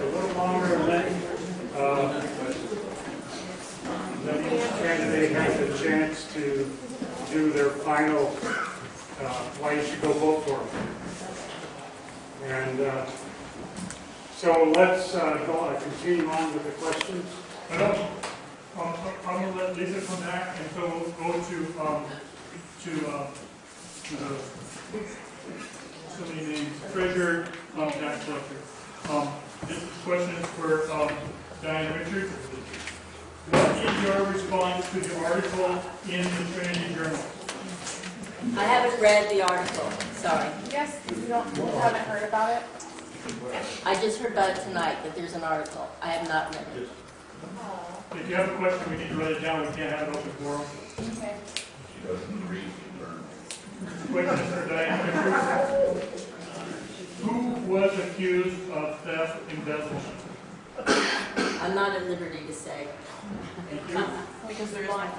a little longer and let, uh, let each candidate have the chance to do their final, uh, why you should go vote for them. And uh, so let's uh, go, uh, continue on with the questions. Um, I'm gonna let Lisa come back and so we'll go to, um, to, uh, to the, so many names, treasurer, um, tax collector. Um, this question is for, um, Diane Richards. What is your response to the article in the Trinity Journal? I haven't read the article, sorry. Yes, you don't, you haven't heard about it? I just heard about it tonight, that there's an article. I have not read it. If you have a question, we need to write it down, we can't have it open forum. Okay. She doesn't read, learn. Question for Diane Richards. Who was accused of theft embezzlement? I'm not at liberty to say. Because they're lying.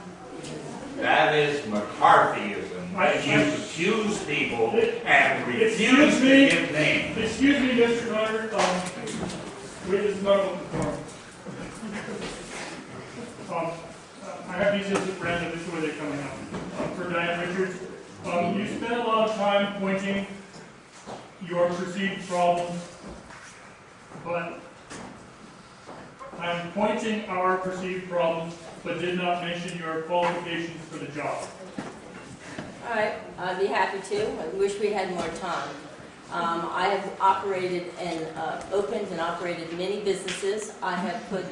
That is McCarthyism. I- You accuse people and Excuse refuse to me? give names. Excuse me, Mr. Carter, um, we is not open forum. Um, I have these as random, this is where they're coming out. Um, For Diane Richards, um, you spent a lot of time pointing your perceived problems, but I'm pointing our perceived problems, but did not mention your qualifications for the job. All right, I'd be happy to. I wish we had more time. Um, I have operated and uh, opened and operated many businesses. I have put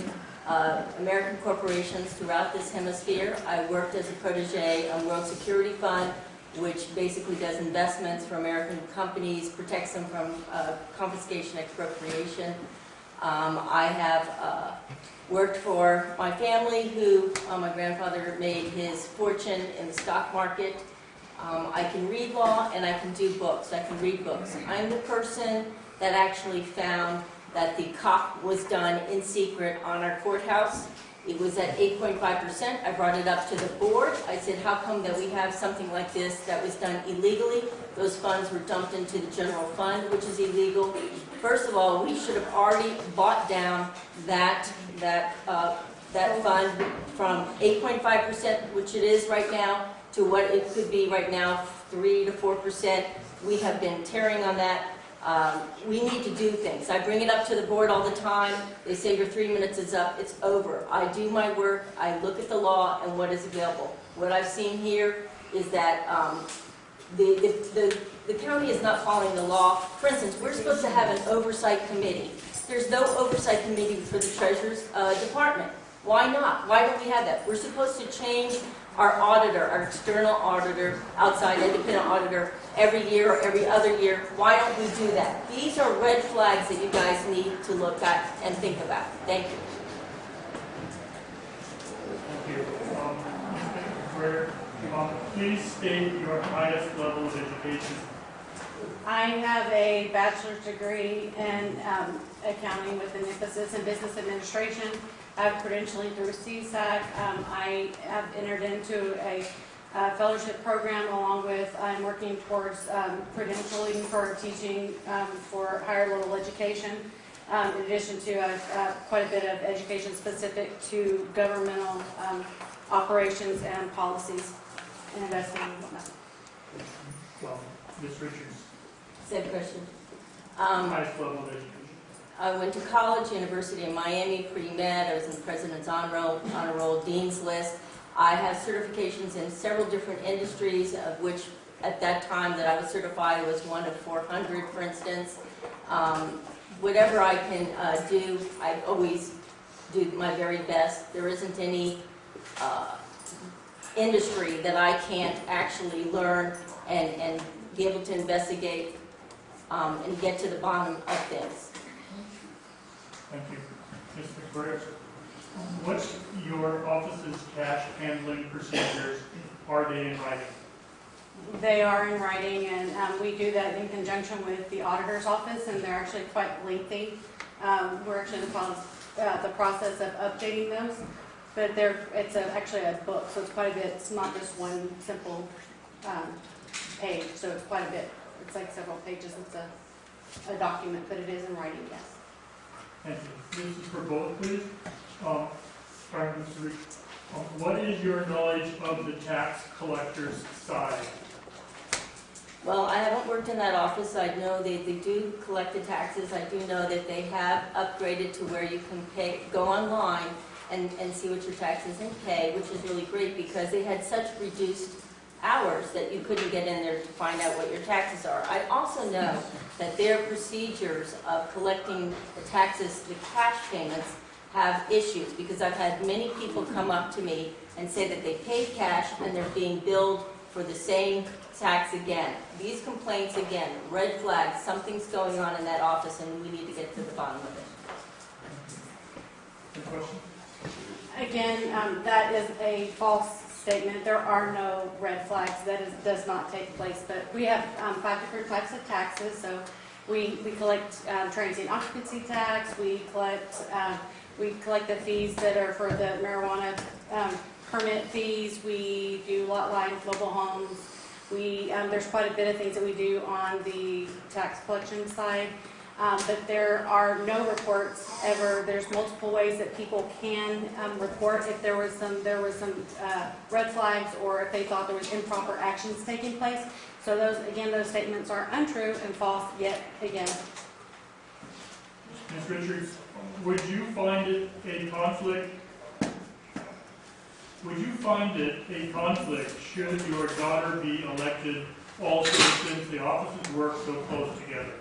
uh, American corporations throughout this hemisphere. I worked as a protege on World Security Fund, which basically does investments for American companies, protects them from uh, confiscation, expropriation. Um, I have uh, worked for my family, who uh, my grandfather made his fortune in the stock market. Um, I can read law and I can do books. I can read books. I'm the person that actually found that the cop was done in secret on our courthouse. It was at 8.5%. I brought it up to the board. I said, how come that we have something like this that was done illegally? Those funds were dumped into the general fund, which is illegal. First of all, we should have already bought down that, that, uh, that fund from 8.5%, which it is right now, to what it could be right now, 3 to 4%. We have been tearing on that. Um, We need to do things. I bring it up to the board all the time. They say your three minutes is up, it's over. I do my work, I look at the law and what is available. What I've seen here is that um, the, the- the, the county is not following the law. For instance, we're supposed to have an oversight committee. There's no oversight committee for the treasurer's uh, department. Why not? Why don't we have that? We're supposed to change our auditor, our external auditor, outside independent auditor, every year or every other year. Why don't we do that? These are red flags that you guys need to look at and think about. Thank you. Thank you. Um, Mr. Um, Please state your highest level of education. I have a bachelor's degree in um, accounting with an emphasis in business administration. I have credentialing through CSAC. Um, I have entered into a uh, fellowship program along with, I'm working towards um, credentialing for teaching um, for higher level education. um, In addition to uh, uh, quite a bit of education specific to governmental um, operations and policies and investing and whatnot. Well, Ms. Richards, Same question. Um, highest level of education. I went to college, University of Miami, pre-med, I was in the President's Honor Roll, Honor Roll Dean's List. I have certifications in several different industries, of which at that time that I was certified was one of 400, for instance. Um, Whatever I can uh, do, I always do my very best. There isn't any uh, industry that I can't actually learn and, and be able to investigate um, and get to the bottom of things. Thank you. Mr. Carter, what's your office's cash handling procedures? Are they in writing? They are in writing, and um, we do that in conjunction with the auditor's office, and they're actually quite lengthy. Um, We're actually in the pro- uh, the process of updating those, but they're, it's a- actually a book, so it's quite a bit, it's not just one simple um, page, so it's quite a bit. It's like several pages, it's a, a document, but it is in writing, yes. You. This is for both, please. Um. Um, What is your knowledge of the tax collector's side? Well, I haven't worked in that office, I know they, they do collect the taxes, I do know that they have upgraded to where you can pay, go online and, and see what your taxes and pay, which is really great, because they had such reduced hours that you couldn't get in there to find out what your taxes are. I also know that their procedures of collecting the taxes, the cash payments, have issues, because I've had many people come up to me and say that they paid cash and they're being billed for the same tax again. These complaints again, red flags, something's going on in that office and we need to get to the bottom of it. Again, um, that is a false statement. There are no red flags. That is, does not take place. But we have, um, five different types of taxes, so we, we collect, um, transient occupancy tax, we collect, um, we collect the fees that are for the marijuana, um, permit fees, we do lot lines, mobile homes. We, um, there's quite a bit of things that we do on the tax collection side. Um, but there are no reports ever, there's multiple ways that people can, um, report if there was some, there was some, uh, red flags or if they thought there was improper actions taking place. So those, again, those statements are untrue and false yet again. Ms. Richards, would you find it a conflict? Would you find it a conflict should your daughter be elected also since the offices work so close together?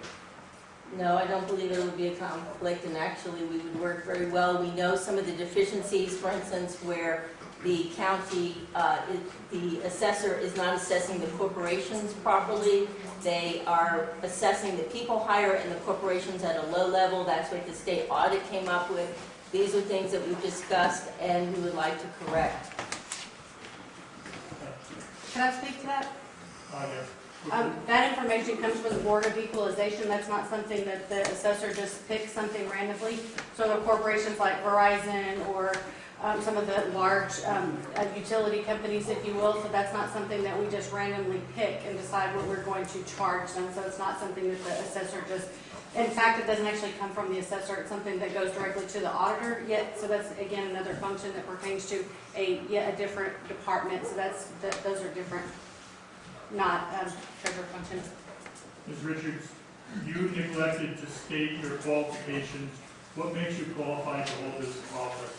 No, I don't believe there would be a conflict, and actually, we would work very well. We know some of the deficiencies, for instance, where the county, uh, is- the assessor is not assessing the corporations properly. They are assessing the people higher and the corporations at a low level. That's what the state audit came up with. These are things that we've discussed and we would like to correct. Can I speak to that? Uh, yes. Um, that information comes from the Board of Equalization, that's not something that the assessor just picks something randomly. So the corporations like Verizon or, um, some of the large, um, uh, utility companies, if you will, so that's not something that we just randomly pick and decide what we're going to charge them, so it's not something that the assessor just, in fact, it doesn't actually come from the assessor, it's something that goes directly to the auditor yet, so that's, again, another function that pertains to a, yet a different department, so that's, that, those are different not um, treasurer functions. Ms. Richards, you neglected to state your qualifications. What makes you qualified to hold this office?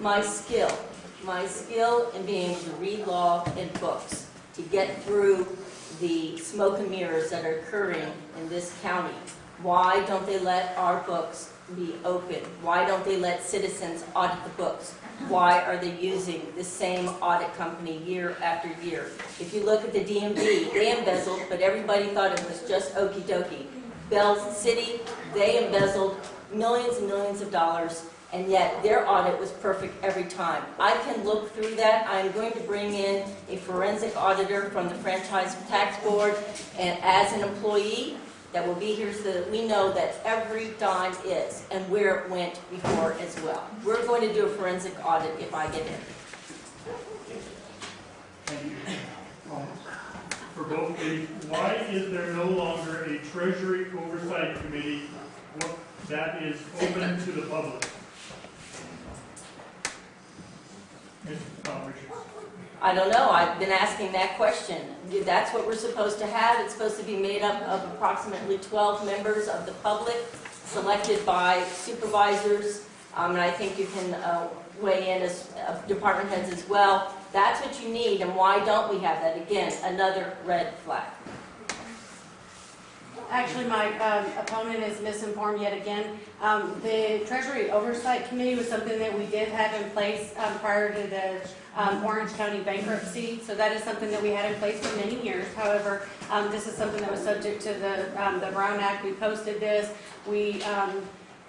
My skill, my skill in being able to read law and books, to get through the smoke and mirrors that are occurring in this county. Why don't they let our books be open? Why don't they let citizens audit the books? Why are they using the same audit company year after year? If you look at the DMV, they embezzled, but everybody thought it was just okey dokey. Bell City, they embezzled millions and millions of dollars, and yet their audit was perfect every time. I can look through that. I'm going to bring in a forensic auditor from the Franchise Tax Board, and as an employee, that will be here so that we know that every dime is and where it went before as well. We're going to do a forensic audit if I get in. Thank you. Um, For both why is there no longer a Treasury Oversight Committee that is open to the public? Uh, Richards. I don't know, I've been asking that question. That's what we're supposed to have. It's supposed to be made up of approximately 12 members of the public, selected by supervisors, Um, and I think you can uh, weigh in as uh, department heads as well. That's what you need, and why don't we have that? Again, another red flag. Actually, my um, opponent is misinformed yet again. Um, The Treasury Oversight Committee was something that we did have in place um, prior to the um, Orange County bankruptcy. So that is something that we had in place for many years. However, um, this is something that was subject to the um, the Brown Act. We posted this. We um,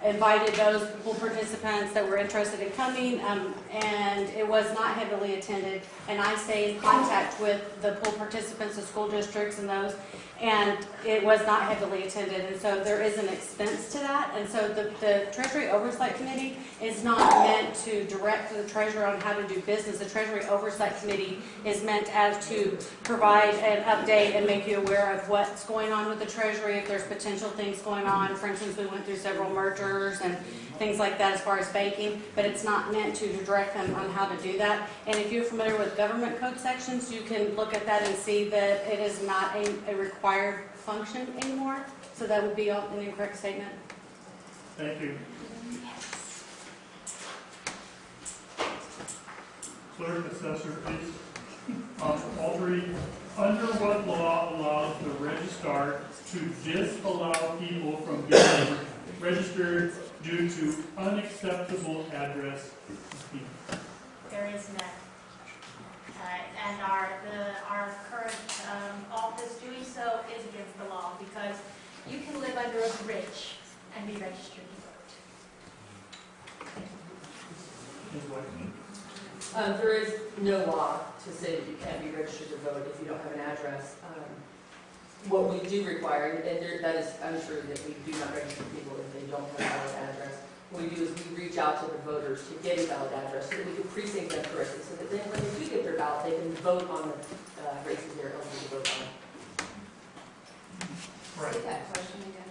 invited those pool participants that were interested in coming, um, and it was not heavily attended. And I stay in contact with the pool participants, the school districts and those, and it was not heavily attended, and so there is an expense to that. And so the, the Treasury Oversight Committee is not meant to direct the treasurer on how to do business. The Treasury Oversight Committee is meant as to provide an update and make you aware of what's going on with the treasury, if there's potential things going on. For instance, we went through several mergers and things like that as far as banking, but it's not meant to direct them on how to do that. And if you're familiar with government code sections, you can look at that and see that it is not a, a required function anymore. So that would be an incorrect statement. Thank you. Clerk, assessor, please. Um, Audrey, under what law allows the registrar to disallow people from being registered due to unacceptable address? There is none. Uh, And our, the, our current um, office doing so is against the law because you can live under a bridge and be registered to vote. Um, there is no law to say that you can't be registered to vote if you don't have an address. Um, What we do require, and there, that is untrue, that we do not register people if they don't have a valid address. What we do is we reach out to the voters to get a valid address, so that we can precinct them correctly, so that then when they do get their ballot, they can vote on the uh, races they're eligible to vote on. Right. that question again,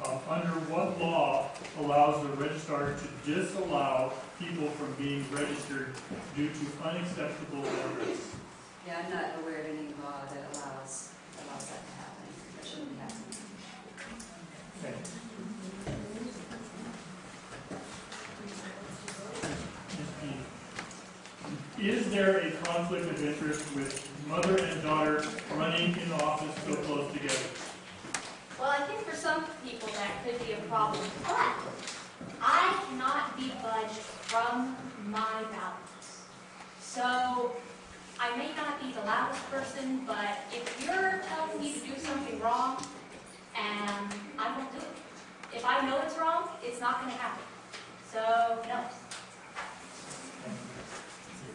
Um, Under what law allows the registrar to disallow people from being registered due to unacceptable address? Yeah, I'm not aware of any law that allows, allows that to happen. That shouldn't be happening. Okay. Is there a conflict of interest with mother and daughter running in office so close together? Well, I think for some people that could be a problem, but I cannot be budged from my ballot. So I may not be the loudest person, but if you're telling me to do something wrong, and I won't do it. If I know it's wrong, it's not gonna happen. So, no.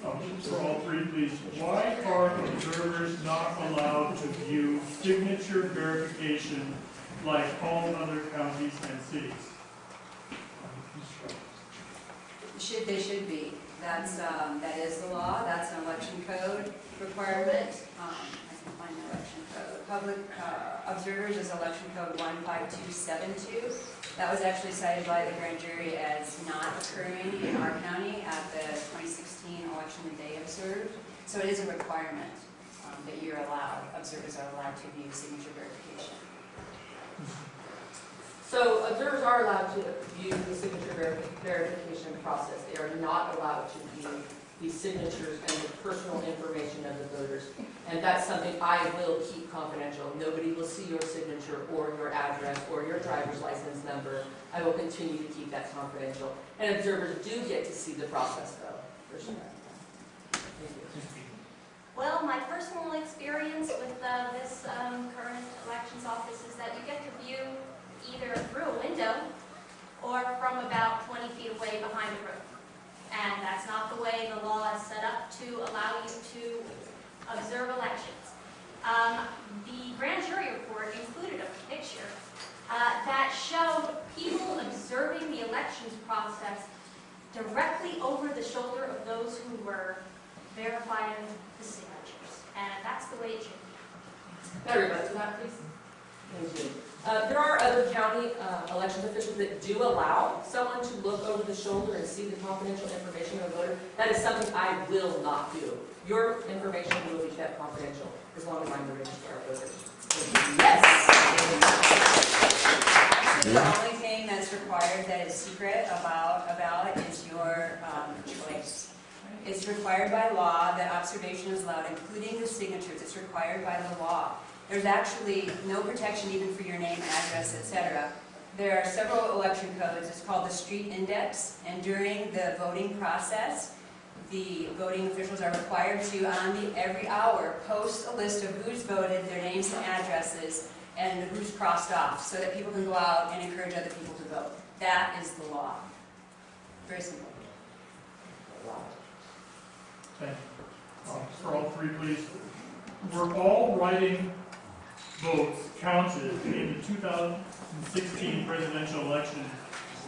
Um, For all three, please, why are observers not allowed to view signature verification like all other counties and cities? Should, they should be. That's, um, that is the law, that's an election code requirement. Um, I can find the election code. Public, uh, observers is election code one five two seven two. That was actually cited by the grand jury as not occurring in our county at the twenty sixteen election that they observed. So it is a requirement, um, that you're allowed, observers are allowed to view signature verification. So observers are allowed to view the signature veri- verification process. They are not allowed to view the signatures and the personal information of the voters. And that's something I will keep confidential. Nobody will see your signature or your address or your driver's license number. I will continue to keep that confidential. And observers do get to see the process though, for sure. Well, my personal experience with uh, this um, current elections office is that you get to view either through a window or from about 20 feet away behind a room. And that's not the way the law is set up to allow you to observe elections. Um, The grand jury report included a picture uh, that showed people observing the elections process directly over the shoulder of those who were verifying the signatures. And that's the way it should be. Everybody, please. Thank you. Uh, There are other county uh, elections officials that do allow someone to look over the shoulder and see the confidential information of a voter. That is something I will not do. Your information will be kept confidential as long as I'm the registrar of voters. Actually, the only thing that's required that is secret about a ballot is your um, choice. It's required by law that observation is allowed, including the signatures. It's required by the law. There's actually no protection even for your name, address, etc. There are several election codes. It's called the street index. And during the voting process, the voting officials are required to, on the, every hour, post a list of who's voted, their names and addresses, and who's crossed off, so that people can go out and encourage other people to vote. That is the law. Very simple. You. Um, For all three, please. We're all writing votes counted in the 2016 presidential election?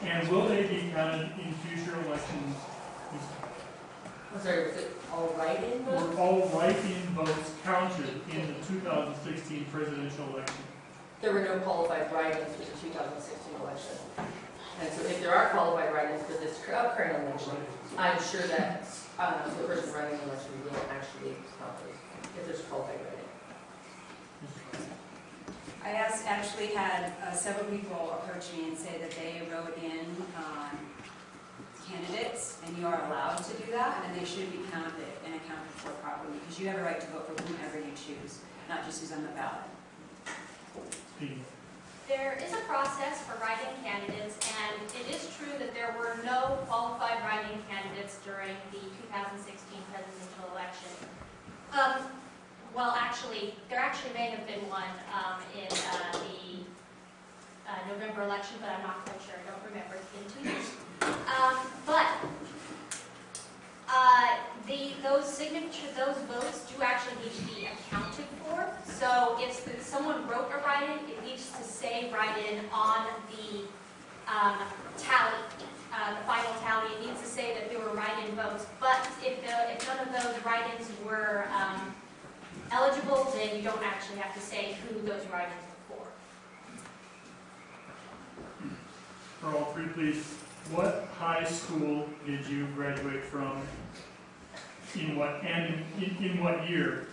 And will they be counted in future elections? I'm sorry, was it all write-in votes? Were all write-in votes counted in the 2016 presidential election? There were no qualified write-ins for the 2016 election. And so if there are qualified write-ins for this current election, I'm sure that um, the person running the election will actually count those, if there's qualified write-in. I asked, actually had uh, several people approach me and say that they wrote in um, candidates, and you are allowed to do that, and they should be counted and accounted for properly, because you have a right to vote for whomever you choose, not just who's on the ballot. There is a process for write-in candidates, and it is true that there were no qualified write-in candidates during the 2016 presidential election. Um, well, actually, there actually may have been one um, in uh, the uh, November election, but I'm not quite sure. I don't remember. It's been two years. Um, but uh, the those signature those votes do actually need to be accounted for. So if someone wrote a write-in, it needs to say write-in on the um, tally, uh, the final tally. It needs to say that there were write-in votes. But if the if none of those write-ins were um, eligible, then you don't actually have to say who those write-ins were for. For all three, please. What high school did you graduate from? In what, and in, in what year?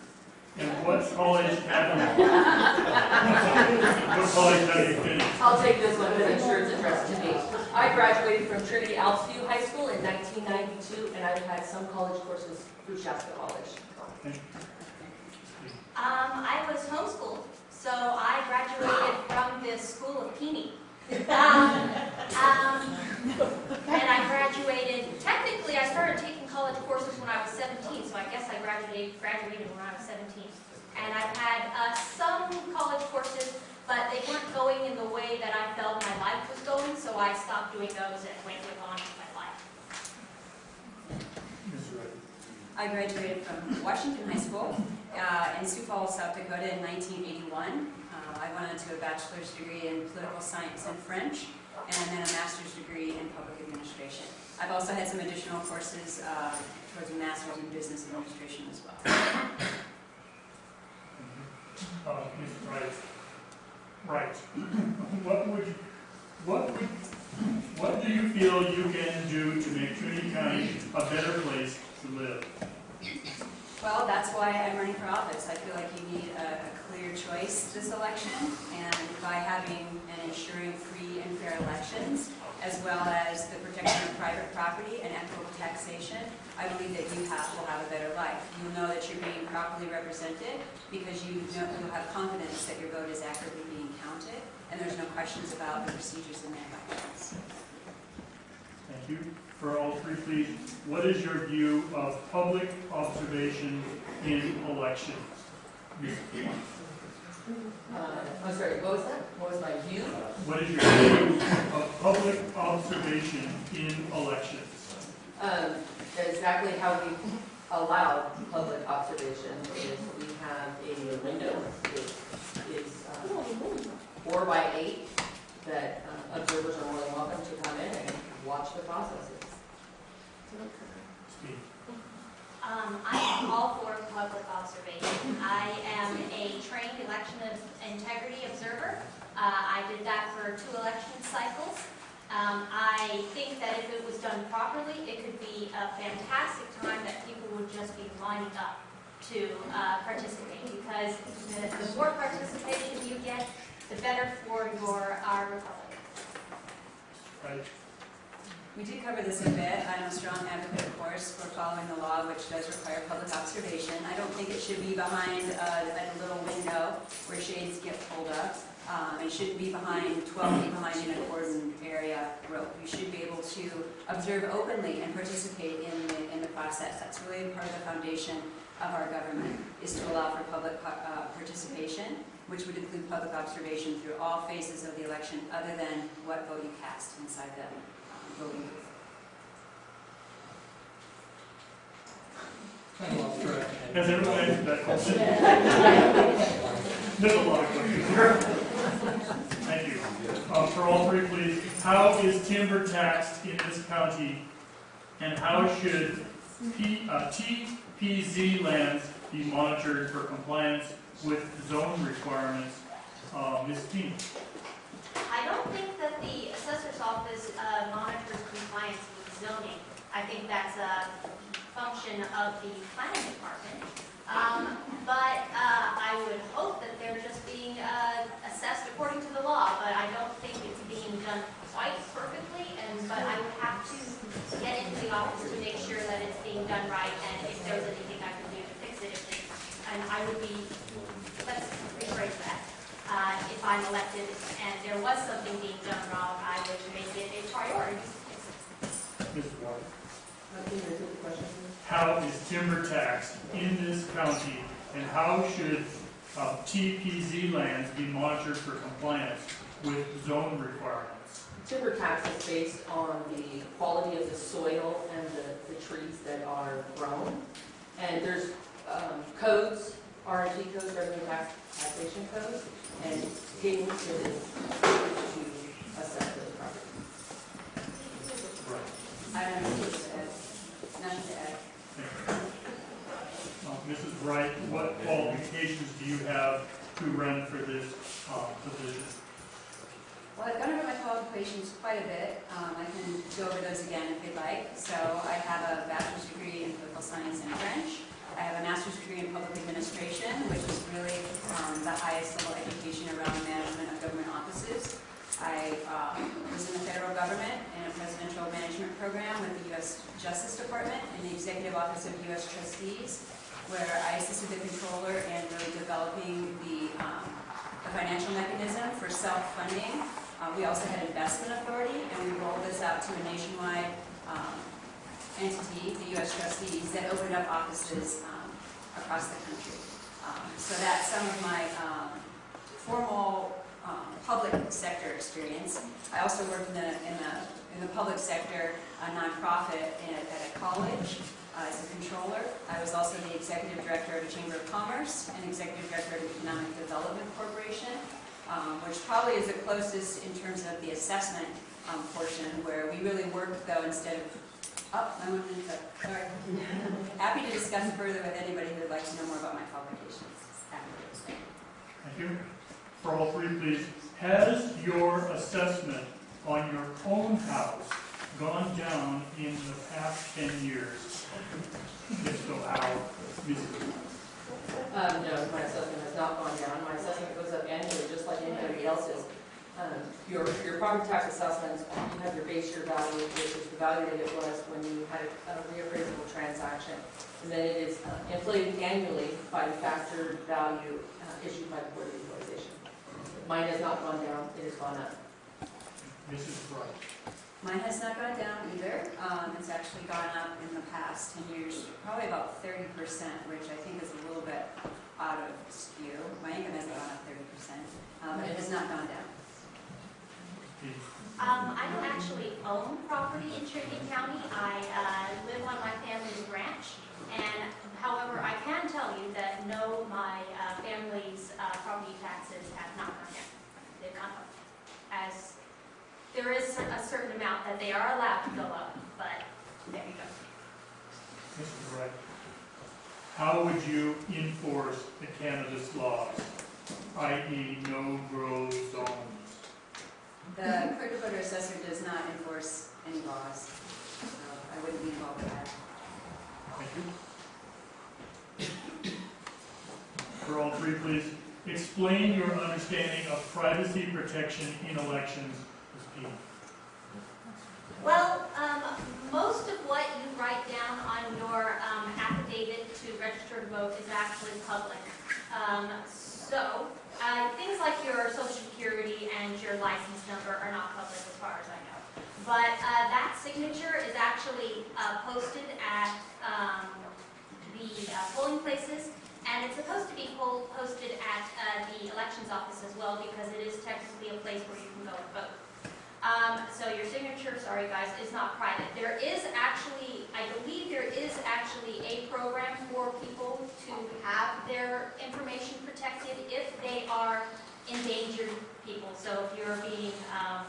And what college have you? What college have you finished? I'll take this one because I'm sure it's addressed to me. I graduated from Trinity Alphaview High School in 1992, and I've had some college courses through Shasta College. Um, I was homeschooled, so I graduated from the School of Peony. Um, um, and I graduated, technically, I started taking college courses when I was 17, so I guess I graduated, graduated when I was 17. And I've had uh, some college courses, but they weren't going in the way that I felt my life was going, so I stopped doing those and went on with my life. Mr. Wright. I graduated from Washington High School uh, in Sioux Falls, South Dakota in 1981. Uh, I went on to a bachelor's degree in political science and French, and then a master's degree in public administration. I've also had some additional courses uh, towards a master's in business administration as well. Uh, Mr. Wright. Right. What would, what what do you feel you can do to make Trinity County a better place to live? Well, that's why I'm running for office. I feel like you need a, a clear choice this election, and by having and ensuring free and fair elections, as well as the protection of private property and equitable taxation, I believe that you have, will have a better life. You'll know that you're being properly represented because you know, you'll have confidence that your vote is accurately being counted, and there's no questions about the procedures in the elections. Thank you. For all three, please, what is your view of public observation in elections? Uh, I'm sorry, what was that? What was my view? What is your view of public observation in elections? Um, Exactly how we allow public observation is we have a window that is uh, four by eight that uh, observers are more than welcome to come in and watch the processes. Um, I am all for public observation. I am a trained election of integrity observer. Uh, I did that for two election cycles. Um, I think that if it was done properly, it could be a fantastic time that people would just be lining up to uh, participate because the, the more participation you get, the better for your our republic. Right. We did cover this a bit. I'm a strong advocate, of course, for following the law, which does require public observation. I don't think it should be behind uh, a little window where shades get pulled up. Um, It shouldn't be behind, 12 feet behind in a cordon area rope. You should be able to observe openly and participate in the, in the process. That's really part of the foundation of our government, is to allow for public uh, participation, which would include public observation through all phases of the election, other than what vote you cast inside the Has everyone answered that question? There's a lot of questions here. Thank you. Um, for all three, please, how is timber taxed in this county? And how should P, uh, TPZ lands be monitored for compliance with zone requirements? Uh, Ms. King? I don't think that the assessor's office uh, monitors compliance with zoning. I think that's a function of the planning department. Um, But uh, I would hope that they're just being uh, assessed according to the law, but I don't think it's being done quite perfectly, and, but I would have to get into the office to make sure that it's being done right, and if there's anything I can do to fix it, if it- and I would be, let's rephrase that. Uh, If I'm elected and there was something being done wrong, I would make it a priority to fix it. Ms. Ward? Can you repeat the question, please? How is timber taxed in this county? And how should uh, TPZ lands be monitored for compliance with zone requirements? Timber tax is based on the quality of the soil and the, the trees that are grown. And there's um, codes, RG codes, revenue tax taxation codes, and is to assess those properties. Right. I don't know what to add, nothing to add. Uh, Mrs. Wright, what qualifications do you have to run for this uh, position? Well, I've gone over my qualifications quite a bit. Um, I can go over those again if you'd like. So I have a bachelor's degree in political science and French. I have a master's degree in public administration, which is really um, the highest level education around the management of government offices. I uh, was in the federal government in a presidential management program with the U.S. Justice Department in the Executive Office of U.S. Trustees, where I assisted the controller in really developing the um, the financial mechanism for self-funding. Uh, We also had investment authority, and we rolled this out to a nationwide um, entity, the U.S. trustees, that opened up offices um, across the country. Um, So that's some of my um, formal um, public sector experience. I also worked in the, in the, in the public sector, a nonprofit in- at a college uh, as a controller. I was also the executive director of a chamber of commerce and executive director of Economic Development Corporation, um, which probably is the closest in terms of the assessment um, portion, where we really work though instead of, oh, I went into, sorry. Happy to discuss further with anybody who would like to know more about my qualifications. Happy to explain. Thank you. For all three, please. Has your assessment on your own house gone down in the past 10 years? If so, how? Um, no, my assessment has not gone down. My assessment goes up annually, just like anybody else's. Um, Your, your property tax assessments, you have your base year value, which is the value that it was when you had a reappraisable transaction. And then it is uh, inflated annually by the factor value uh, issued by the Board of Equalization. Mine has not gone down, it has gone up. Mrs. Wright. Mine has not gone down either. Um, It's actually gone up in the past 10 years, probably about 30%, which I think is a little bit out of skew. My income hasn't gone up 30%, um, but it has not gone down. Um, I don't actually own property in Cherokee County. I uh, live on my family's ranch, and however, I can tell you that no, my uh, family's uh, property taxes have not gone down. They've gone up. As, there is a certain amount that they are allowed to go up, but there you go. Mrs. Wright. How would you enforce the cannabis laws, i.e. no-grow zones? The Clerk of Voter Assessor does not enforce any laws, so I wouldn't be involved with that. Thank you. For all three, please, explain your understanding of privacy protection in elections. Ms. P. Well, um, most of what you write down on your um, affidavit to register to vote is actually public. Um, So, uh, things like your social security and your license number are not public as far as I know. But uh, that signature is actually uh, posted at um, the uh, polling places, and it's supposed to be po- posted at uh, the elections office as well, because it is technically a place where you can go and vote. Um, so your signature, sorry guys, is not private. There is actually, I believe there is actually a program for people to have their information protected if they are endangered people. So if you're being, um,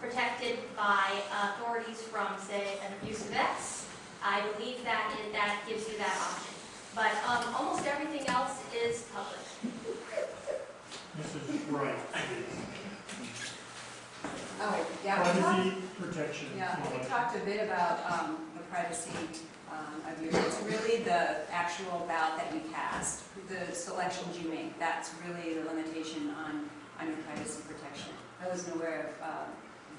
protected by authorities from, say, an abusive ex, I believe that, it- that gives you that option. But, um, almost everything else is public. Mrs. Wright, Oh, yeah, we talked, privacy protection. yeah, we talked a bit about, um, the privacy, um, of your, it's really the actual ballot that you cast, the selections you make, that's really the limitation on, on your privacy protection. I wasn't aware of, um,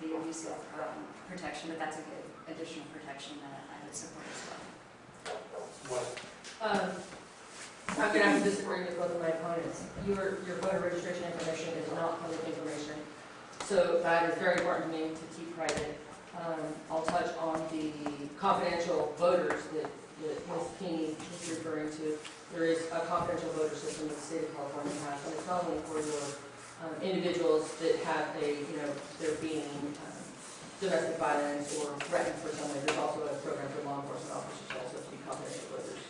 the abusive, um, protection, but that's a good additional protection that I would support as well. What? Um, I'm gonna have to disagree with both of my opponents. Your, your voter registration information is not public information, so that is very important to me to keep private. Um, I'll touch on the confidential voters that, that Ms. Keeney is referring to. There is a confidential voter system that the state of California has, and it's not only for your um, individuals that have a, you know, they're being um, domestic violence or threatened for some way, there's also a program for law enforcement officers also to be confidential voters.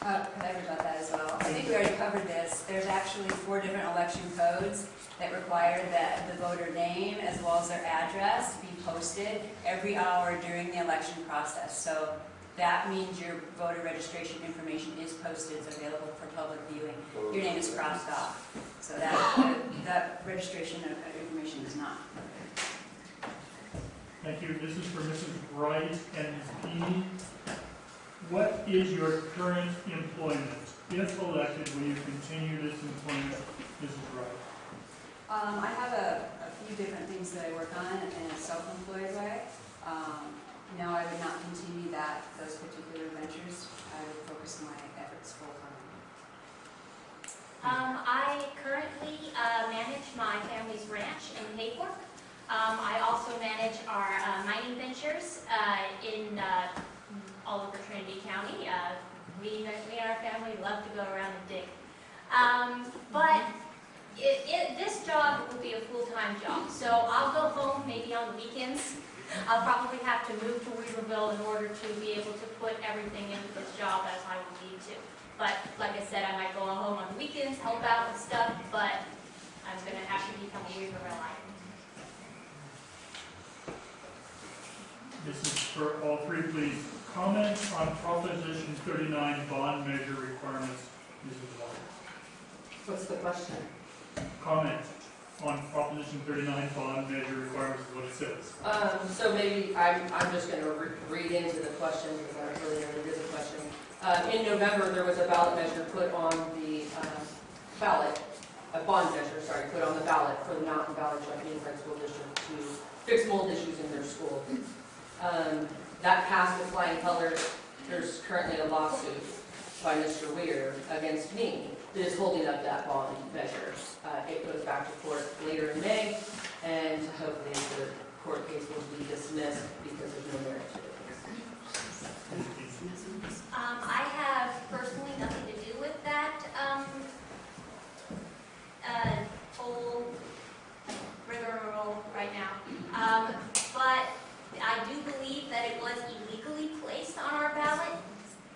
Uh, Could I rebut that as well? I think we already covered this. There's actually four different election codes that require that the voter name as well as their address be posted every hour during the election process. So that means your voter registration information is posted, it's available for public viewing. Your name is crossed off. So that, that registration information is not. Thank you. This is for Mrs. Wright and Ms. What is your current employment? If elected, will you continue this employment, Mrs. Wright? Um, I have a, a few different things that I work on in a self-employed way. Um, no, I would not continue that, those particular ventures. I would focus my efforts full-time. Um, I currently, uh, manage my family's ranch in Hayfork. Um, I also manage our, uh, mining ventures, uh, in, uh, all over Trinity County. Uh, we, we and our family love to go around and dig. Um, but it, it, this job will be a full-time job, so I'll go home maybe on the weekends. I'll probably have to move to Weaverville in order to be able to put everything into this job as I would need to. But like I said, I might go home on the weekends, help out with stuff, but I'm gonna have to become a Weavervilleite. This is for all three, please. Comment on Proposition 39 bond measure requirements, Mrs. Wright. What's the question? Comment on Proposition 39 bond measure requirements is what it says. Um, so maybe I'm, I'm just gonna re- read into the question because I don't really know a question. Uh, in November, there was a ballot measure put on the, um, ballot, a bond measure, sorry, put on the ballot for the Mountain Valley Joint Unified School District to fix mold issues in their school. Um, that passed with flying colors. There's currently a lawsuit by Mr. Weir against me that is holding up that bond measure. Uh, it goes back to court later in May, and hopefully the court case will be dismissed because there's no merit to it. Um, I have personally nothing to do with that, um, uh, whole rigmarole right now. Um, but I do believe that it was illegally placed on our ballot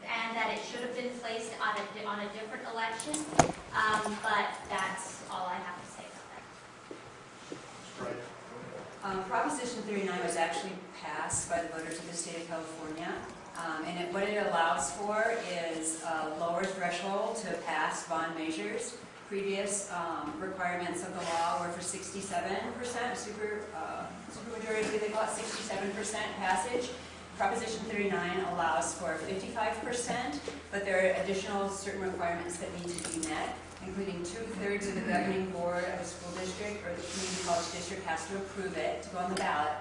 and that it should have been placed on a, on a different election. Um, but that's all I have to say about that. Um, Proposition 39 was actually passed by the voters of the state of California. Um, And it- what it allows for is a lower threshold to pass bond measures. Previous um, requirements of the law were for 67%, super, uh, supermajority, they call it 67% passage. Proposition 39 allows for 55%, but there are additional certain requirements that need to be met, including two-thirds of the governing board of a school district or the community college district has to approve it to go on the ballot.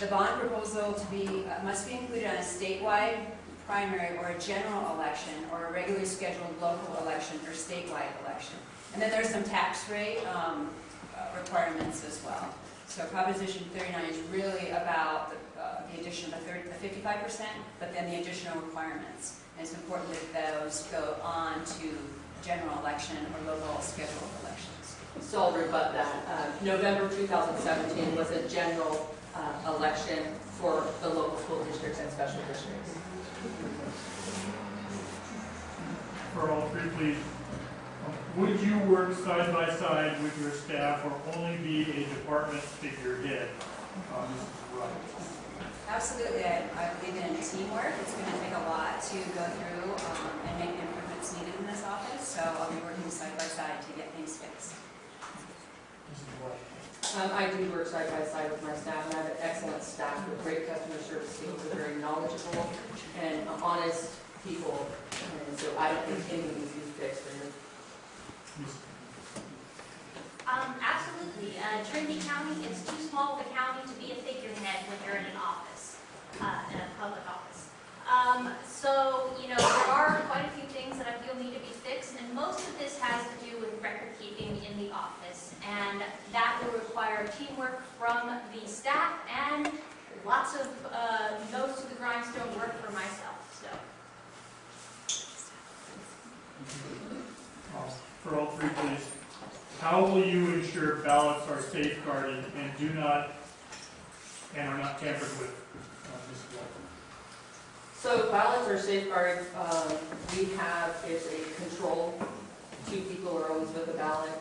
The bond proposal to be, uh, must be included on a statewide primary or a general election or a regularly scheduled local election or statewide election. And then there's some tax rate um, uh, requirements as well. So Proposition 39 is really about the, uh, the addition of the third, the 55%, but then the additional requirements. And it's important that those go on to general election or local scheduled elections. So I'll rebut that. Uh, November 2017 was a general uh, election for the local school districts and special districts. For all three, please. Um, Would you work side by side with your staff or only be a department figurehead? Uh, Mrs. Wright. Absolutely, I, I believe in teamwork. It's going to take a lot to go through um, and make the improvements needed in this office, so I'll be working side by side to get things fixed. Um, I do work side by side with my staff, and I have an excellent staff with great customer service skills, They're very knowledgeable and honest people, and so I don't think anything needs to be fixed. And Ms. Um, absolutely. Uh, Trinity County is too small of a county to be a figurehead when you're in an office, uh, in a public office. Um, so, you know, there are quite a few things that I feel need to be fixed, and most of this has to do with record keeping in the office. And that will require teamwork from the staff and lots of, uh, nose to the grindstone work for myself, so. Uh, For all three, please. How will you ensure ballots are safeguarded and do not, and are not tampered with? So ballots are safeguarded, um, we have, it's a control, two people are always with the ballot,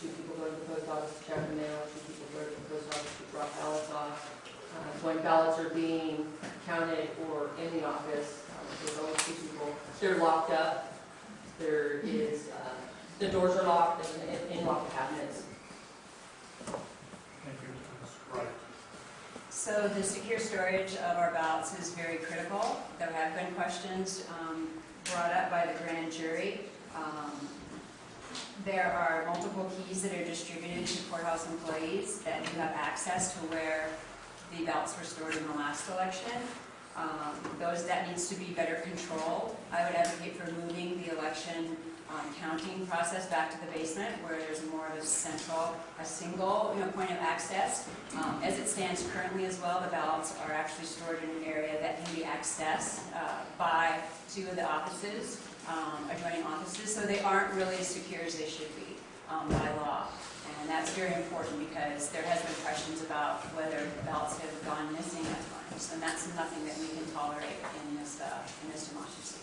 two people go to the post office to check the mail, two people go to the post office to drop ballots off. Uh, When ballots are being counted or in the office, um, there's always two people, they're locked up, there is, uh, the doors are locked, there's in- in-lock cabinets. Thank you, Mrs. Wright. So the secure storage of our ballots is very critical. There have been questions um, brought up by the grand jury. Um, There are multiple keys that are distributed to courthouse employees that do have access to where the ballots were stored in the last election. Um, Those, that needs to be better controlled. I would advocate for moving the election um, counting process back to the basement where there's more of a central, a single, you know, point of access. Um, As it stands currently as well, the ballots are actually stored in an area that can be accessed uh, by two of the offices, um, adjoining offices, so they aren't really as secure as they should be um, by law. And that's very important because there has been questions about whether ballots have gone missing at times, and that's nothing that we can tolerate in this, uh, in this democracy.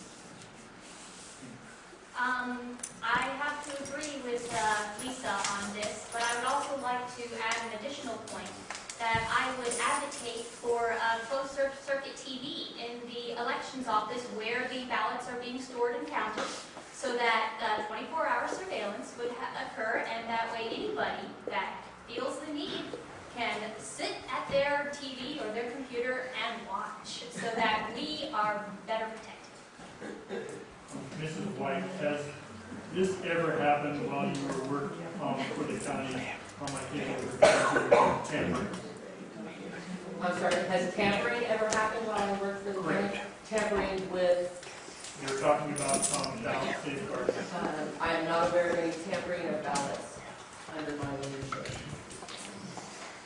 Um, I have to agree with uh, Lisa on this, but I would also like to add an additional point that I would advocate for uh, closed circuit TV in the elections office where the ballots are being stored and counted, so that 24-hour surveillance would occur, and that way anybody that feels the need can sit at their TV or their computer and watch, so that we are better protected. Mrs. White, has this ever happened while you were working um, for the county? I think it was tampering. I'm sorry, has tampering ever happened while I worked for the county? Tampering with You're talking about um, ballot safeguarding. Um, I am not aware of any tampering of ballots under my leadership.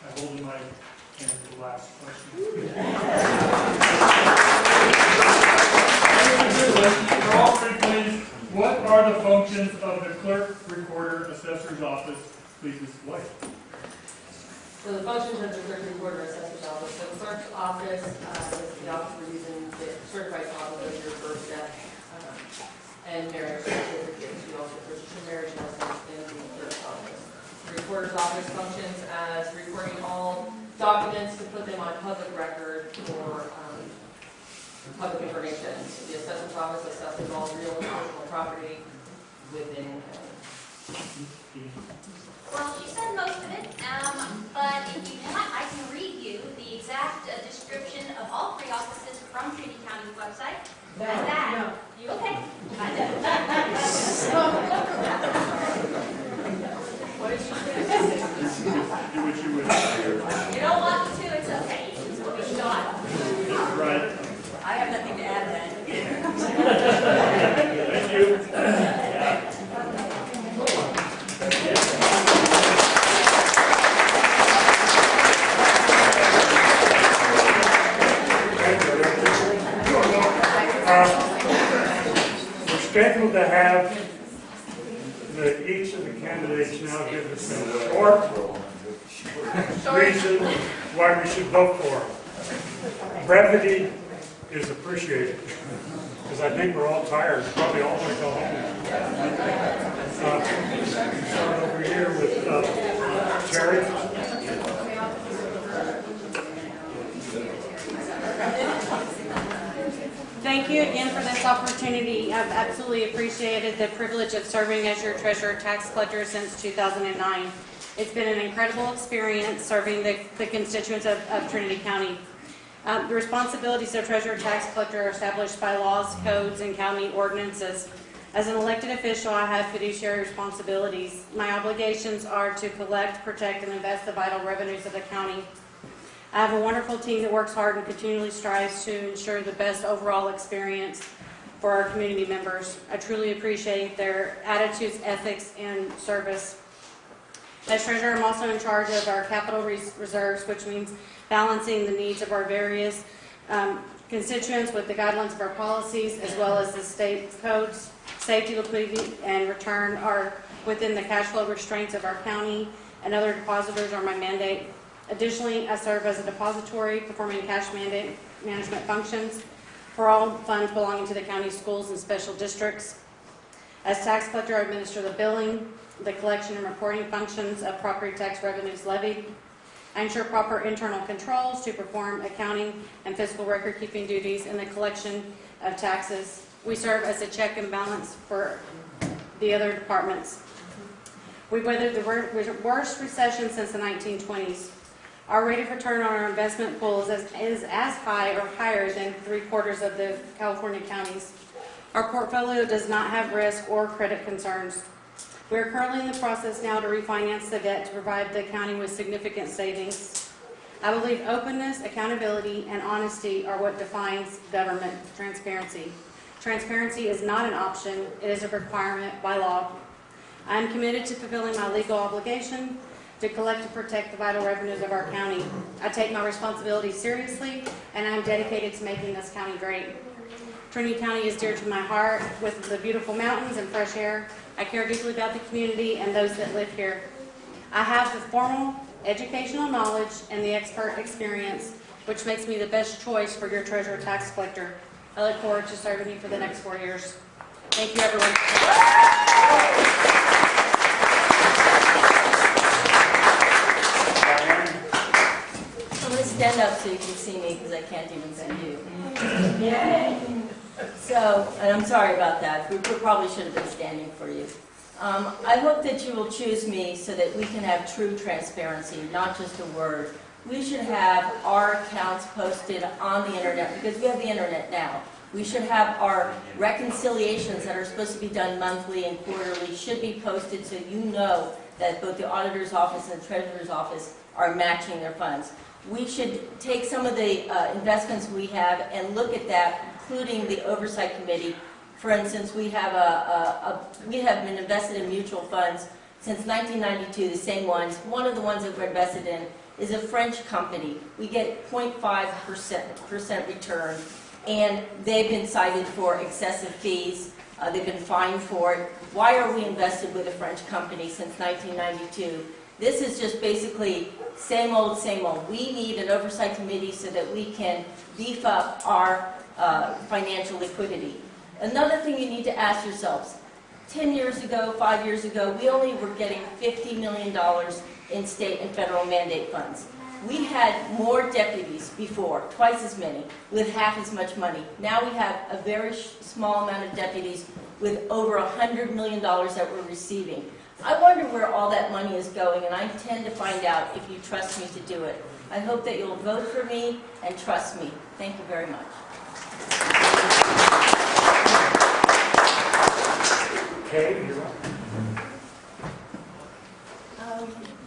I hold in my hand for the last question. For all three, please, what are the functions of the clerk, recorder, assessor's office? Please. White. So the functions of the clerk recorder assessor's office, so the clerk's office, uh, is the office for using the certified copy of your birth, death, um, and marriage certificates. You also your marriage license in the clerk's office. The recorder's office functions as recording all documents to put them on public record for, um, public information. The assessor's office assesses all real and personal property within the county. Well, she said most of it, um, but if you want, I can read you the exact uh, description of all three offices from Trinity County's website. And that, you, okay? I know. What did you say? Do what you wish. You don't want to, it's okay, it's what Thank you. We're scheduled to have each of the candidates now give us a report, reasons why we should vote for them. I think we're all tired, probably all want to go home. Uh, Start over here with uh, Terry. Thank you again for this opportunity. I've absolutely appreciated the privilege of serving as your treasurer tax collector since 2009. It's been an incredible experience serving the the constituents of of Trinity County. Um, The responsibilities of treasurer tax collector are established by laws, codes, and county ordinances. As an elected official, I have fiduciary responsibilities. My obligations are to collect, protect, and invest the vital revenues of the county. I have a wonderful team that works hard and continually strives to ensure the best overall experience for our community members. I truly appreciate their attitudes, ethics, and service. As treasurer, I'm also in charge of our capital res- reserves, which means balancing the needs of our various um, constituents with the guidelines of our policies, as well as the state codes. Safety, liquidity, and return are within the cash flow restraints of our county, and other depositors are my mandate. Additionally, I serve as a depository performing cash mandate management functions for all funds belonging to the county schools and special districts. As tax collector, I administer the billing, the collection and reporting functions of property tax revenues levied. Ensure proper internal controls to perform accounting and fiscal record-keeping duties in the collection of taxes. We serve as a check and balance for the other departments. We weathered the worst recession since the 1920s. Our rate of return on our investment pool is as, is as high or higher than three quarters of the California counties. Our portfolio does not have risk or credit concerns. We are currently in the process now to refinance the debt to provide the county with significant savings. I believe openness, accountability, and honesty are what defines government transparency. Transparency is not an option, it is a requirement by law. I am committed to fulfilling my legal obligation to collect and protect the vital revenues of our county. I take my responsibility seriously, and I am dedicated to making this county great. Trinity County is dear to my heart with the beautiful mountains and fresh air. I care deeply about the community and those that live here. I have the formal educational knowledge and the expert experience, which makes me the best choice for your treasurer tax collector. I look forward to serving you for the next four years. Thank you, everyone. I'm going to stand up so you can see me because I can't even see you. So, and I'm sorry about that. We probably should have been standing for you. Um, I hope that you will choose me so that we can have true transparency, not just a word. We should have our accounts posted on the internet because we have the internet now. We should have our reconciliations that are supposed to be done monthly and quarterly should be posted so you know that both the auditor's office and the treasurer's office are matching their funds. We should take some of the uh, investments we have and look at that, including the oversight committee. For instance, we have a, a, a we have been invested in mutual funds since 1992, the same ones. One of the ones that we're invested in is a French company. We get 0.5 percent percent return, and they've been cited for excessive fees. Uh, they've been fined for it. Why are we invested with a French company since 1992? This is just basically same old, same old. We need an oversight committee so that we can beef up our uh, financial liquidity. Another thing you need to ask yourselves, 10 years ago, five years ago, we only were getting $50 million in state and federal mandate funds. We had more deputies before, twice as many, with half as much money. Now we have a very small amount of deputies with over $100 million that we're receiving. I wonder where all that money is going, and I intend to find out if you trust me to do it. I hope that you'll vote for me and trust me. Thank you very much. Um,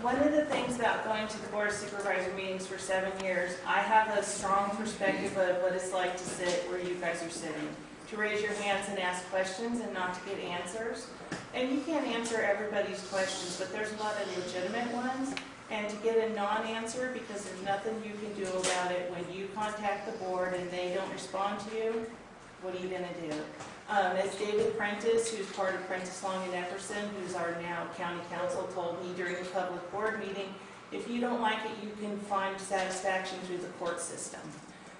One of the things about going to the Board of Supervisor meetings for seven years, I have a strong perspective of what it's like to sit where you guys are sitting. To raise your hands and ask questions and not to get answers. And you can't answer everybody's questions, but there's a lot of legitimate ones. And to get a non-answer because there's nothing you can do about it, when you contact the board and they don't respond to you, what are you gonna do? Um, as David Prentice, who's part of Prentice Long and Epperson, who's our now county counsel, told me during the public board meeting, If you don't like it, you can find satisfaction through the court system.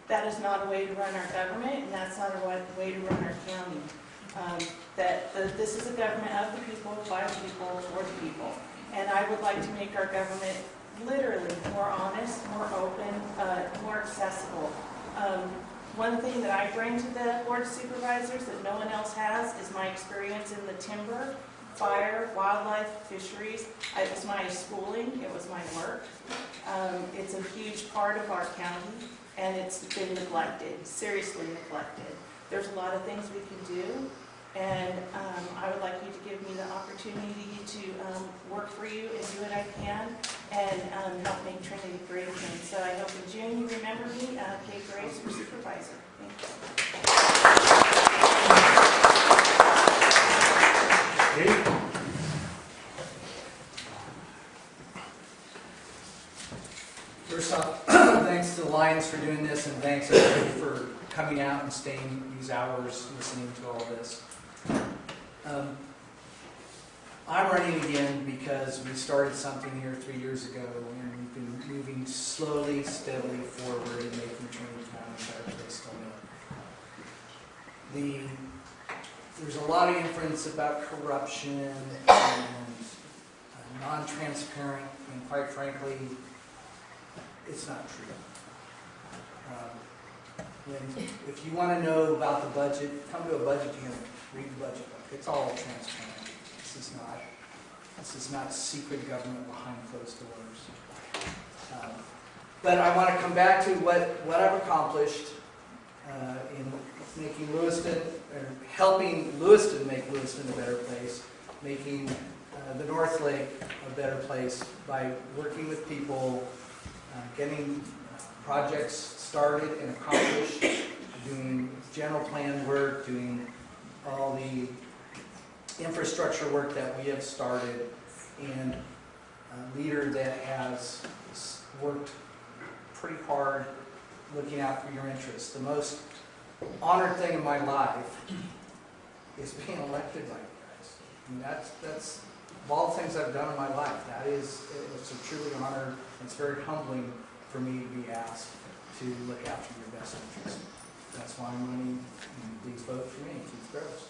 That is not a way to run our government, and that's not a way to run our county. Um, That, that this is a government of the people, by the people, for the people. And I would like to make our government literally more honest, more open, uh, more accessible. Um, One thing that I bring to the board of supervisors that no one else has is my experience in the timber, fire, wildlife, fisheries. It was my schooling, it was my work. Um, It's a huge part of our county, and it's been neglected, seriously neglected. There's a lot of things we can do, and um, I would like you to give me the opportunity to um, work for you and do what I can, and um, help make Trinity great again. So I hope in June you remember me, uh, Kate Graves for supervisor. Thank you. Dave? First off, thanks to the Lions for doing this, and thanks everybody for coming out and staying these hours listening to all this. Um, I'm running again because we started something here three years ago, and we've been moving slowly, steadily forward in making Trinity County a better place. The, there's a lot of inference about corruption and uh, non-transparent, and quite frankly, it's not true. Um, If you want to know about the budget, come to a budget hearing, read the budget. It's all transparent. This is not, this is not secret government behind closed doors. Um, But I want to come back to what, what I've accomplished uh, in making Lewiston, or helping Lewiston make Lewiston a better place, making uh, the North Lake a better place by working with people, uh, getting projects started and accomplished, doing general plan work, doing all the infrastructure work that we have started, and a leader that has worked pretty hard looking out for your interests. The most honored thing in my life is being elected by you guys. And that's, that's, of all the things I've done in my life, that is, it's a truly honor, it's very humbling for me to be asked to look after your best interests. That's why I'm running, and please vote for me, Keith Groves.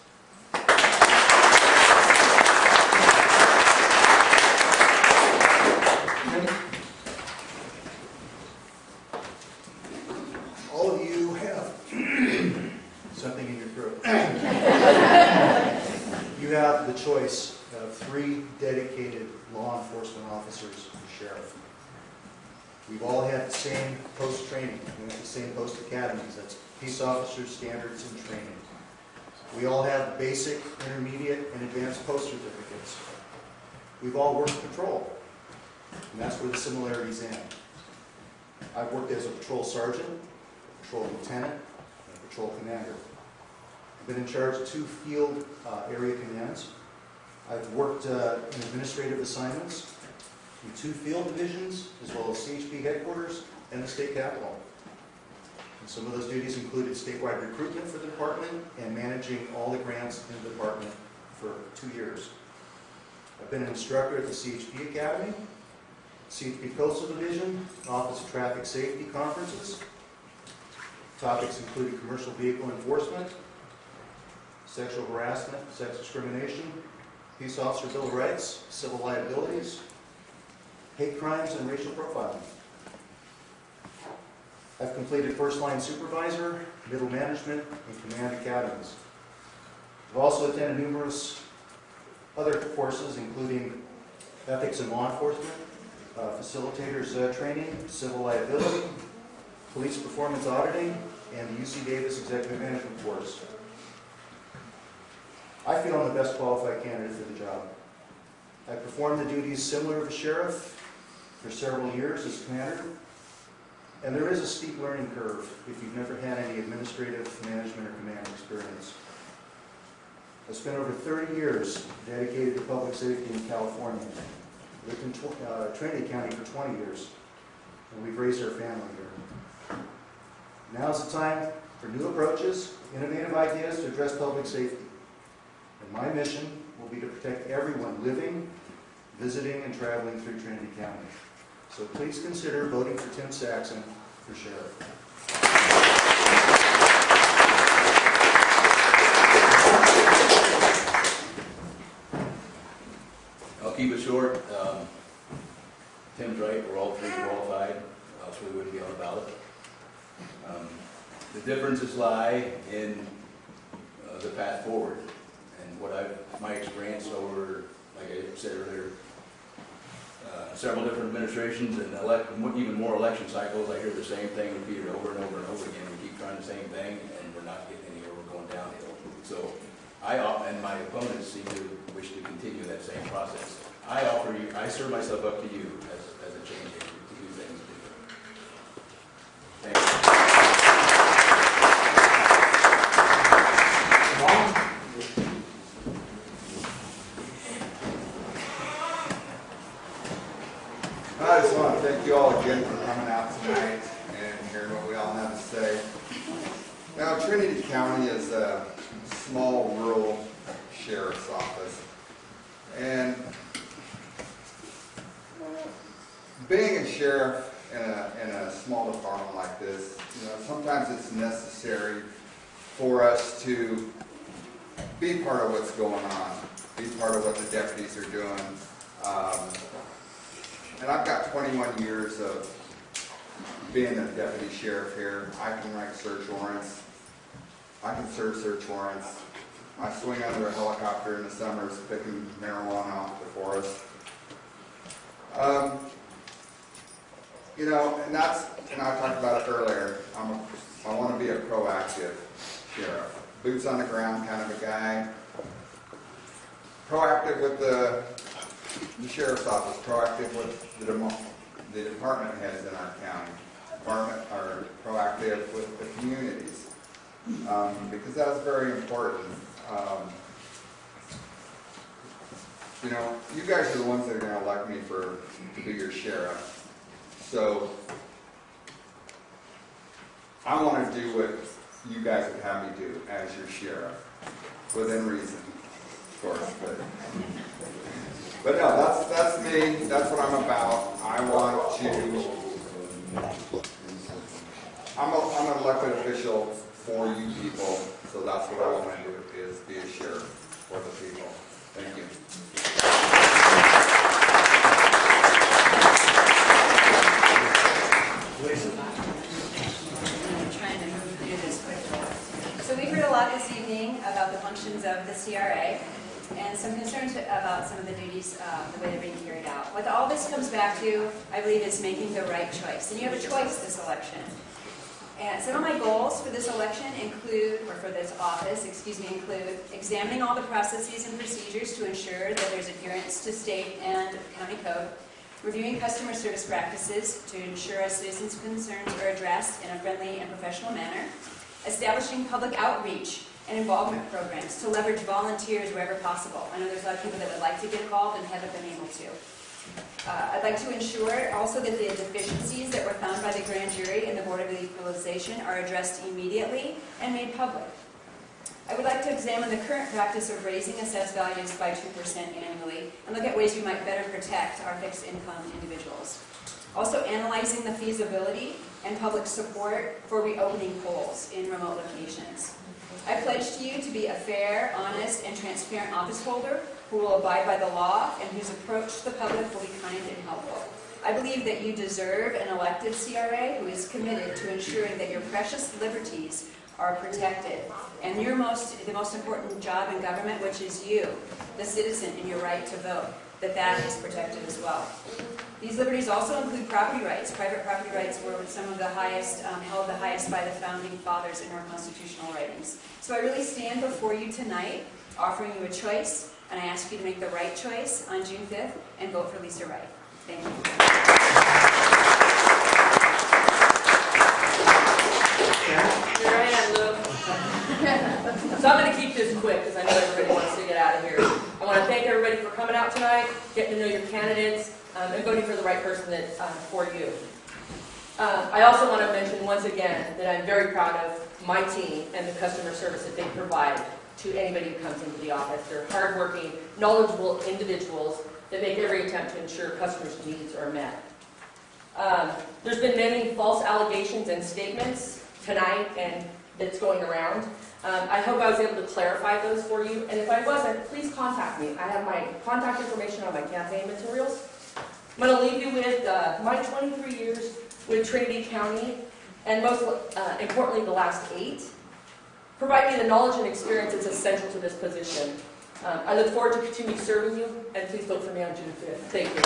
All of you have something in your throat. You have the choice of three dedicated law enforcement officers and sheriff. We've all had the same post-training, we have the same post-academies, that's peace officers, standards, and training. We all have basic, intermediate, and advanced post certificates. We've all worked patrol, and that's where the similarities end. I've worked as a patrol sergeant, a patrol lieutenant, and a patrol commander. I've been in charge of two field uh, area commands. I've worked uh, in administrative assignments in two field divisions, as well as CHP headquarters and the state capitol. And some of those duties included statewide recruitment for the department and managing all the grants in the department for two years. I've been an instructor at the CHP Academy, CHP Coastal Division, Office of Traffic Safety conferences. Topics included commercial vehicle enforcement, sexual harassment, sex discrimination, peace officer bill of rights, civil liabilities, hate crimes, and racial profiling. I've completed first line supervisor, middle management, and command academies. I've also attended numerous other courses, including ethics in law enforcement, uh, facilitators uh, training, civil liability, police performance auditing, and the UC Davis executive management course. I feel I'm the best qualified candidate for the job. I performed the duties similar to a sheriff for several years as commander, and there is a steep learning curve if you've never had any administrative, management, or command experience. I spent over 30 years dedicated to public safety in California. Lived in uh, Trinity County for 20 years, and we've raised our family here. Now is the time for new approaches, innovative ideas to address public safety. And my mission will be to protect everyone living, visiting, and traveling through Trinity County. So please consider voting for Tim Saxon for sheriff. Keep it short. Um, Tim's right, we're all three qualified, else we wouldn't be on the ballot. Um, The differences lie in uh, the path forward and what I've, my experience over, like I said earlier, uh, several different administrations and elect, even more election cycles, I hear the same thing repeated over and over and over again. We keep trying the same thing and we're not getting anywhere, we're going downhill. So I, and my opponents seem to wish to continue that same process. I offer you, I serve myself up to you as, as a change agent to do things different. Thank you. I just want to thank you all again for coming out tonight and hearing what we all have to say. Now, Trinity County is a small rural sheriff's office. And being a sheriff in a, in a small department like this, you know, sometimes it's necessary for us to be part of what's going on, be part of what the deputies are doing. Um, and I've got 21 years of being a deputy sheriff here. I can write search warrants. I can serve search warrants. I swing under a helicopter in the summers picking marijuana off the forest. Um, you know, and that's, and I talked about it earlier, I'm a, I want to be a proactive sheriff. Boots on the ground kind of a guy. Proactive with the the sheriff's office proactive with the, the department heads in our county. Department are proactive with the communities, um, because that's very important. Um, you know, you guys are the ones that are gonna elect me for, to be your sheriff. So, I wanna do what you guys would have me do as your sheriff, within reason, of course, but. But no, that's, that's me, that's what I'm about. I want to, I'm a, I'm an elected official for you people, so that's what I want to do, is be a sheriff for the people. Thank you. I'm trying to move through this quickly. So we've heard a lot this evening about the functions of the CRA and some concerns about some of the duties, uh, the way they're being carried out. What all this comes back to, I believe, is making the right choice. And you have a choice this election. And some of my goals for this election include, or for this office, excuse me, include examining all the processes and procedures to ensure that there's adherence to state and county code, reviewing customer service practices to ensure our citizens' concerns are addressed in a friendly and professional manner, establishing public outreach and involvement programs to leverage volunteers wherever possible. I know there's a lot of people that would like to get involved and haven't been able to. Uh, I'd like to ensure also that the deficiencies that were found by the grand jury and the Board of Equalization are addressed immediately and made public. I would like to examine the current practice of raising assessed values by 2% annually and look at ways we might better protect our fixed income individuals. Also analyzing the feasibility and public support for reopening polls in remote locations. I pledge to you to be a fair, honest, and transparent office holder who will abide by the law and whose approach to the public will be kind and helpful. I believe that you deserve an elected CRA who is committed to ensuring that your precious liberties are protected. And your most, the most important job in government, which is you, the citizen, and your right to vote, that that is protected as well. These liberties also include property rights. Private property rights were some of the highest, um, held the highest by the founding fathers in our constitutional writings. So I really stand before you tonight, offering you a choice, and I ask you to make the right choice on June 5th and vote for Lisa Wright. Thank you. Here I am, Lou. So I'm going to keep this quick because I know everybody wants to get out of here. I want to thank everybody for coming out tonight, getting to know your candidates, um, and voting for the right person that, uh, for you. Uh, I also want to mention once again that I'm very proud of my team and the customer service that they provide to anybody who comes into the office. They're hardworking, knowledgeable individuals that make every attempt to ensure customers' needs are met. Um, There's been many false allegations and statements tonight and that's going around. Um, I hope I was able to clarify those for you, and if I wasn't, please contact me. I have my contact information on my campaign materials. I'm going to leave you with uh, my 23 years with Trinity County, and most uh, importantly, the last eight. Provide me the knowledge and experience that's essential to this position. Um, I look forward to continue serving you, and please vote for me on June 5th. Thank you.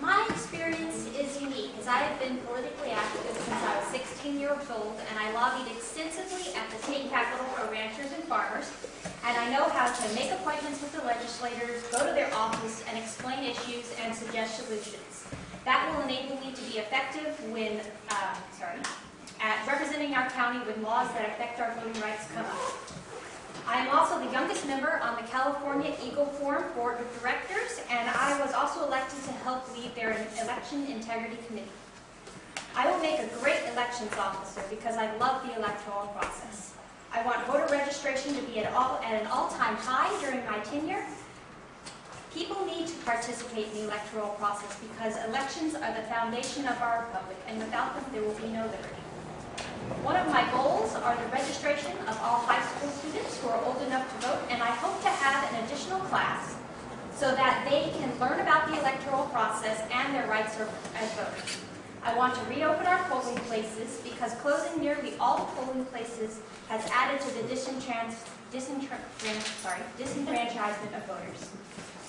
My experience is unique, as I have been politically active since I was 16 years old, and I lobbied extensively at the state capitol for ranchers and farmers, and I know how to make appointments with the legislators, go to their office, and explain issues and suggest solutions. That will enable me to be effective when, uh, sorry, at representing our county when laws that affect our voting rights come up. I am also the youngest member on the California Eagle Forum Board of Directors, and I was also elected to help lead their Election Integrity Committee. I will make a great elections officer because I love the electoral process. I want voter registration to be at, all, at an all-time high during my tenure. People need to participate in the electoral process because elections are the foundation of our republic, and without them, there will be no liberty. One of my goals are the registration of all high school students who are old enough to vote, and I hope to have an additional class so that they can learn about the electoral process and their rights as voters. I want to reopen our polling places because closing nearly all the polling places has added to the disenfranchisement of voters.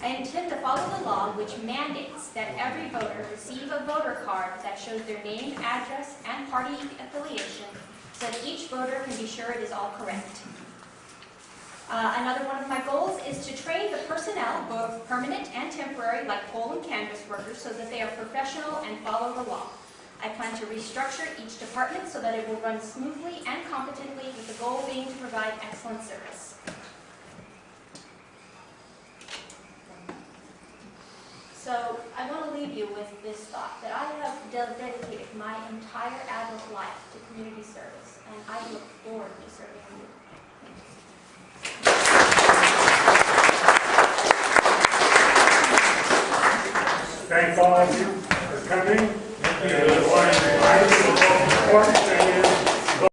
I intend to follow the law which mandates that every voter receive a voter card that shows their name, address, and party affiliation so that each voter can be sure it is all correct. Uh, another one of my goals is to train the personnel, both permanent and temporary, like poll and canvass workers, so that they are professional and follow the law. I plan to restructure each department so that it will run smoothly and competently with the goal being to provide excellent service. So I want to leave you with this thought, that I have dedicated my entire adult life to community service, and I look forward to serving you. Thank all of you for coming. Thank you.